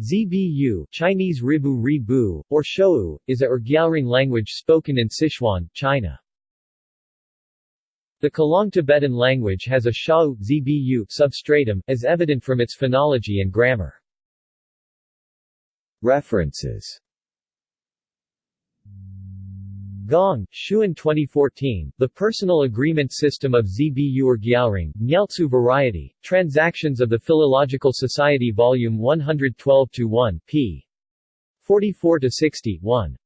Zbu Chinese Ribu Ribu, or Showu, is a Rgyalrong language spoken in Sichuan, China. The Khalong Tibetan language has a Showu Zbu substratum, as evident from its phonology and grammar. References Gong, Xun 2014, The Personal Agreement System of Zbu Rgyalrong, Ngyaltsu Variety, Transactions of the Philological Society Volume 112-1, p. 44-60, 1.